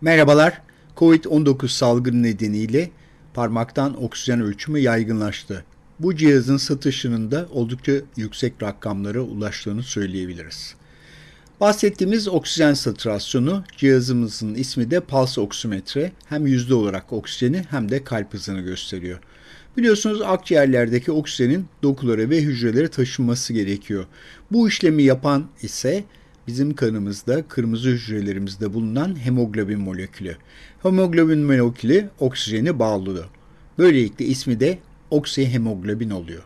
Merhabalar. Covid-19 salgını nedeniyle parmaktan oksijen ölçümü yaygınlaştı. Bu cihazın satışının da oldukça yüksek rakamlara ulaştığını söyleyebiliriz. Bahsettiğimiz oksijen satürasyonu cihazımızın ismi de pulse oksimetre. Hem yüzde olarak oksijeni hem de kalp hızını gösteriyor. Biliyorsunuz akciğerlerdeki oksijenin dokulara ve hücrelere taşınması gerekiyor. Bu işlemi yapan ise bizim kanımızda kırmızı hücrelerimizde bulunan hemoglobin molekülü. Hemoglobin molekülü oksijeni bağlıyor. Böylelikle ismi de oksihemoglobin oluyor.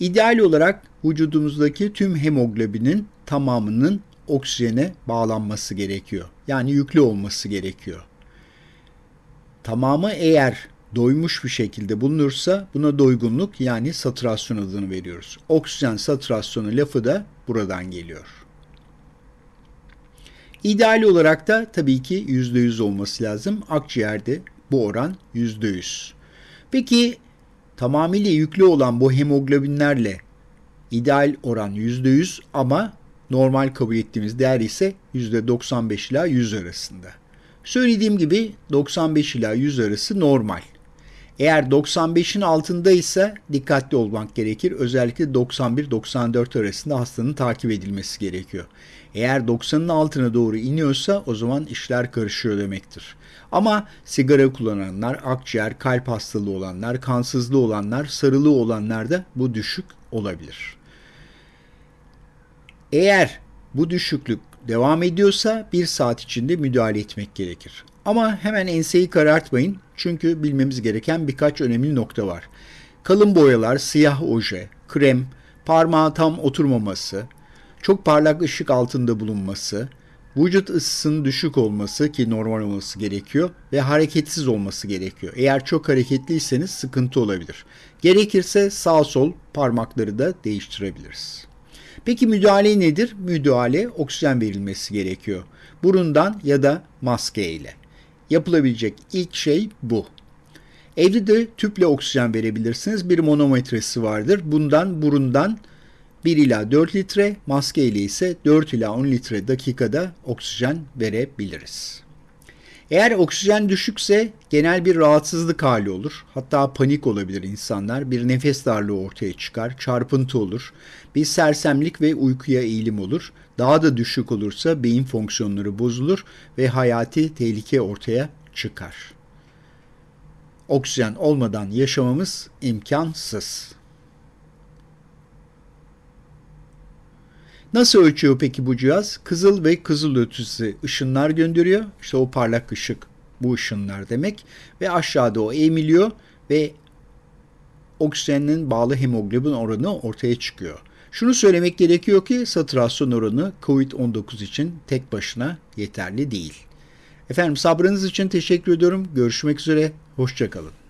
İdeal olarak vücudumuzdaki tüm hemoglobinin tamamının oksijene bağlanması gerekiyor. Yani yüklü olması gerekiyor. Tamamı eğer doymuş bir şekilde bulunursa buna doygunluk yani saturasyon adını veriyoruz. Oksijen saturasyonu lafı da buradan geliyor. İdeal olarak da tabii ki %100 olması lazım. Akciğerde bu oran %100. Peki tamamıyla yüklü olan bu hemoglobinlerle ideal oran %100 ama normal kabul ettiğimiz değer ise %95 ila 100 arasında. Söylediğim gibi 95 ila 100 arası normal. Eğer 95'in altında ise dikkatli olmak gerekir. Özellikle 91-94 arasında hastanın takip edilmesi gerekiyor. Eğer 90'ın altına doğru iniyorsa o zaman işler karışıyor demektir. Ama sigara kullananlar, akciğer, kalp hastalığı olanlar, kansızlığı olanlar, sarılığı olanlar da bu düşük olabilir. Eğer bu düşüklük devam ediyorsa bir saat içinde müdahale etmek gerekir. Ama hemen enseyi karartmayın çünkü bilmemiz gereken birkaç önemli nokta var. Kalın boyalar, siyah oje, krem, parmağı tam oturmaması, çok parlak ışık altında bulunması, vücut ısısının düşük olması ki normal olması gerekiyor ve hareketsiz olması gerekiyor. Eğer çok hareketliyseniz sıkıntı olabilir. Gerekirse sağ sol parmakları da değiştirebiliriz. Peki müdahale nedir? Müdahale oksijen verilmesi gerekiyor. Burundan ya da maske ile. Yapılabilecek ilk şey bu. Evde de tüple oksijen verebilirsiniz. Bir monometresi vardır. Bundan burundan 1 ila 4 litre, maske ile ise 4 ila 10 litre dakikada oksijen verebiliriz. Eğer oksijen düşükse genel bir rahatsızlık hali olur. Hatta panik olabilir insanlar. Bir nefes darlığı ortaya çıkar, çarpıntı olur. Bir sersemlik ve uykuya eğilim olur. Daha da düşük olursa beyin fonksiyonları bozulur ve hayati tehlike ortaya çıkar. Oksijen olmadan yaşamamız imkansız. Nasıl ölçüyor peki bu cihaz? Kızıl ve kızıl ötesi ışınlar gönderiyor. İşte o parlak ışık bu ışınlar demek. Ve aşağıda o emiliyor ve oksijenin bağlı hemoglobin oranı ortaya çıkıyor. Şunu söylemek gerekiyor ki saturasyon oranı COVID-19 için tek başına yeterli değil. Efendim sabrınız için teşekkür ediyorum. Görüşmek üzere. Hoşçakalın.